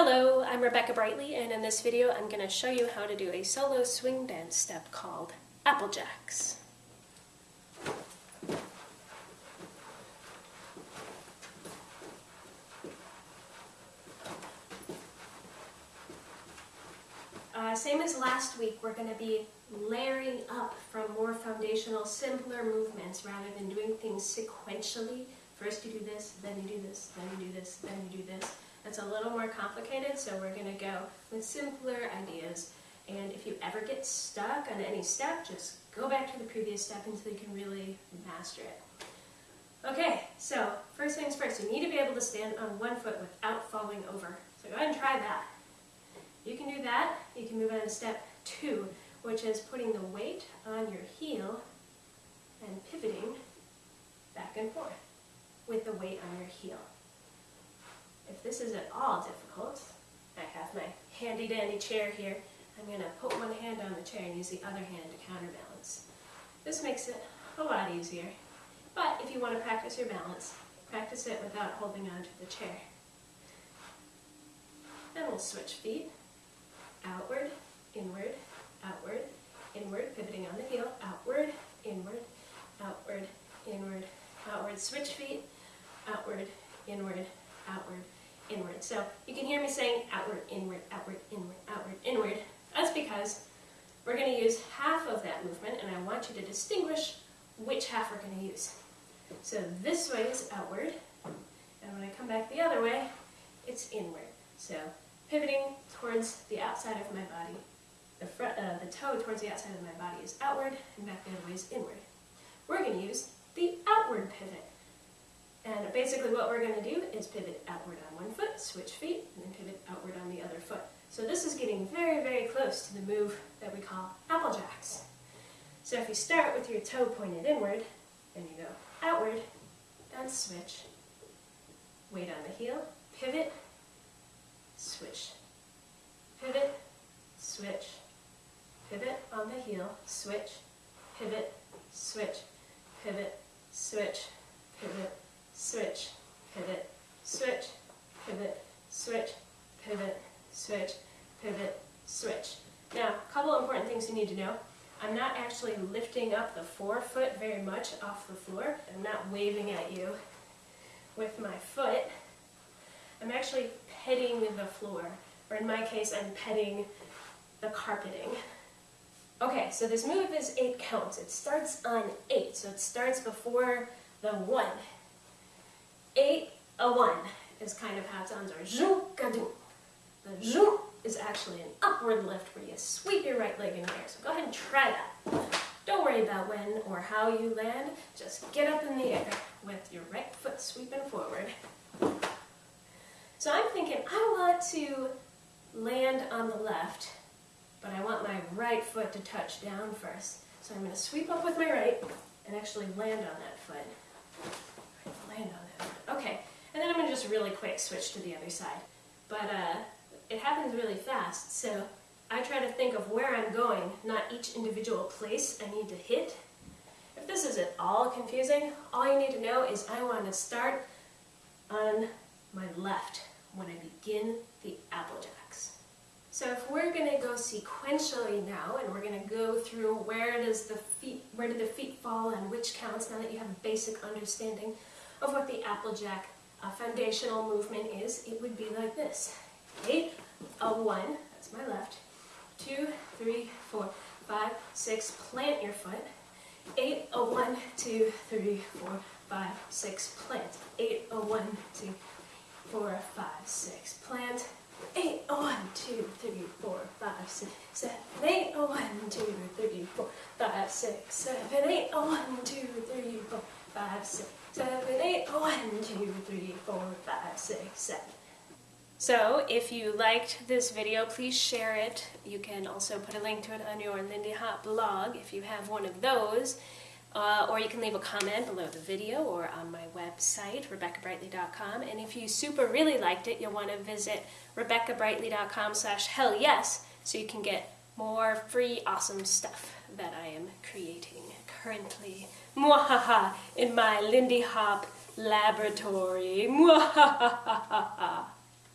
Hello, I'm Rebecca Brightly and in this video I'm going to show you how to do a solo swing dance step called Applejacks. Uh, same as last week, we're going to be layering up from more foundational, simpler movements rather than doing things sequentially. First you do this, then you do this, then you do this, then you do this. That's a little more complicated, so we're going to go with simpler ideas. And if you ever get stuck on any step, just go back to the previous step until you can really master it. Okay, so first things first, you need to be able to stand on one foot without falling over. So go ahead and try that. You can do that. You can move on to step two, which is putting the weight on your heel and pivoting back and forth with the weight on your heel. If this is at all difficult, I have my handy dandy chair here. I'm going to put one hand on the chair and use the other hand to counterbalance. This makes it a lot easier. But if you want to practice your balance, practice it without holding on to the chair. Then we'll switch feet, outward, inward, outward, inward, pivoting on the heel, outward, inward, outward, inward, outward, switch feet, outward, inward, outward, inward. So you can hear me saying outward, inward, outward, inward, outward, inward. That's because we're going to use half of that movement, and I want you to distinguish which half we're going to use. So this way is outward, and when I come back the other way, it's inward. So pivoting towards the outside of my body, the, front, uh, the toe towards the outside of my body is outward, and back the other way is inward. We're going to use the outward pivot. And basically what we're going to do is pivot outward on one foot, switch feet, and then pivot outward on the other foot. So this is getting very, very close to the move that we call applejacks. So if you start with your toe pointed inward, then you go outward, and switch, weight on the heel, pivot, switch, pivot, switch, pivot on the heel, switch, pivot, switch, pivot, switch, pivot, switch, pivot, switch, pivot, switch, pivot, switch, pivot, switch. Now, a couple important things you need to know. I'm not actually lifting up the forefoot very much off the floor. I'm not waving at you with my foot. I'm actually petting the floor, or in my case, I'm petting the carpeting. Okay, so this move is eight counts. It starts on eight, so it starts before the one eight, a one is kind of how it sounds, or zhoo-ga-doo. The zhoo is actually an upward lift where you sweep your right leg in the air. So go ahead and try that. Don't worry about when or how you land, just get up in the air with your right foot sweeping forward. So I'm thinking I want to land on the left, but I want my right foot to touch down first. So I'm going to sweep up with my right and actually land on that foot. Land on Okay, and then I'm going to just really quick switch to the other side. But uh, it happens really fast, so I try to think of where I'm going, not each individual place I need to hit. If this is at all confusing, all you need to know is I want to start on my left when I begin the Applejacks. So if we're going to go sequentially now, and we're going to go through where does the feet, where do the feet fall and which counts, now that you have a basic understanding of what the Applejack uh, foundational movement is, it would be like this. Eight, a one, that's my left, two, three, four, five, six, plant your foot. Eight, a one, two, three, four, five, six, plant. Eight, a one, two, four, five, six, plant. Eight, a one, two, three, four, five, six, seven, eight, a one, two, three, four, five, six, seven, eight, a one, two, three, four, five, six, seven, eight, one, two, three, four, five, six, seven. So if you liked this video, please share it. You can also put a link to it on your Lindy Hop blog if you have one of those. Uh, or you can leave a comment below the video or on my website, RebeccaBrightly.com. And if you super really liked it, you'll want to visit RebeccaBrightly.com slash hell yes so you can get more free awesome stuff that I am creating currently. Mwahaha in my Lindy Hop laboratory. Mwahaha.